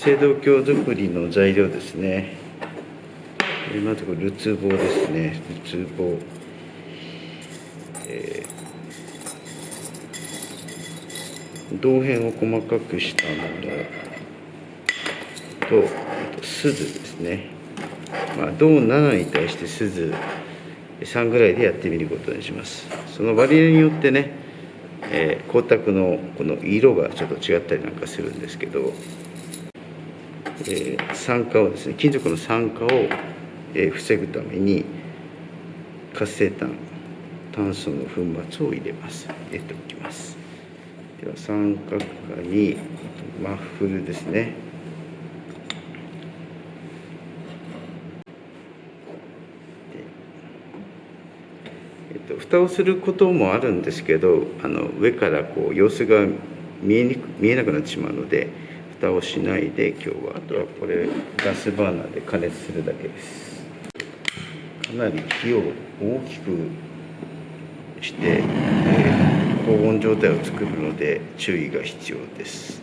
青銅鏡作りの材料ですね。まずこれるつぼですね。るつぼ、えー、銅片を細かくしたものとあと鈴ですね、まあ、銅7に対して鈴3ぐらいでやってみることにします。その割合によってね、えー、光沢のこの色がちょっと違ったりなんかするんですけど、えー、酸化をですね金属の酸化を、えー、防ぐために活性炭炭素の粉末を入れます。入れておきます。では三角化にマッフルですね。えっと蓋をすることもあるんですけどあの上からこう様子が見えにく見えなくなってしまうので蓋をしないで今日は。あとはこれガスバーナーで加熱するだけです。かなり火を大きくして、えー、高温状態を作るので注意が必要です。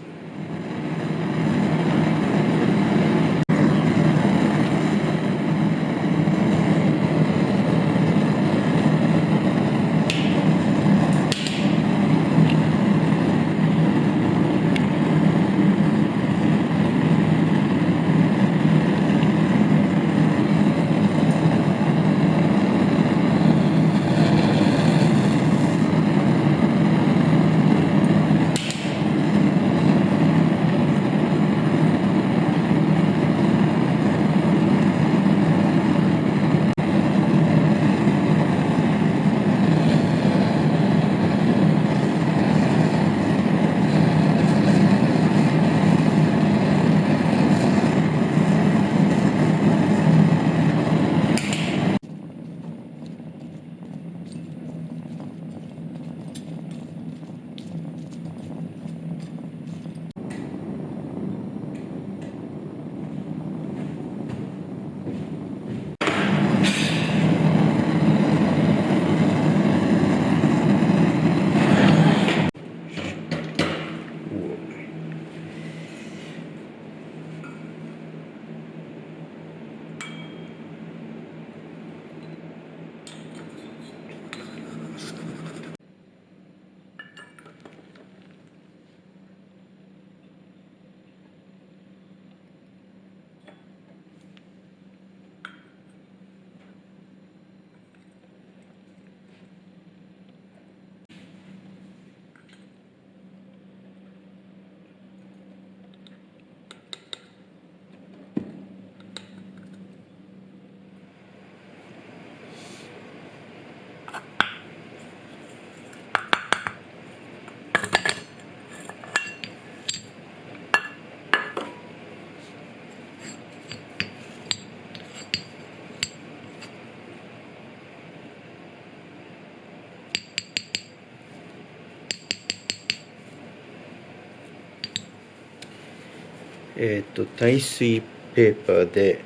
えっ、ー、と耐水ペーパーで、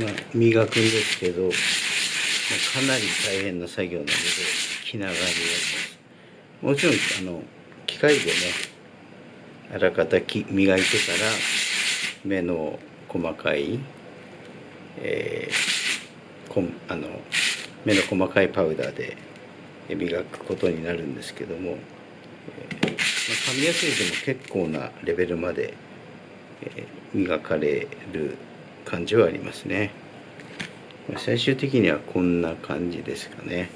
まあ、磨くんですけど、まあ、かなり大変な作業なので気長にやります。もちろんあの機械でねあらかたき磨いてから目の細かい、えー、こあの目の細かいパウダーで磨くことになるんですけども、えー紙やすいでも結構なレベルまで、えー、磨かれる感じはありますね。最終的にはこんな感じですかね。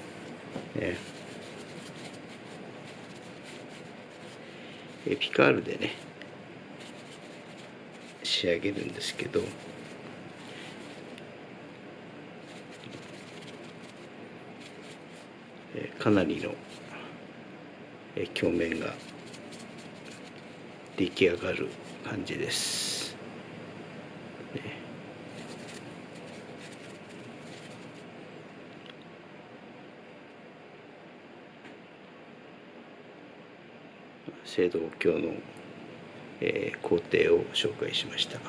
ねえピカールでね仕上げるんですけど。かなりの鏡面が出来上がる感じです。ね青銅鏡の、えー、工程を紹介しました。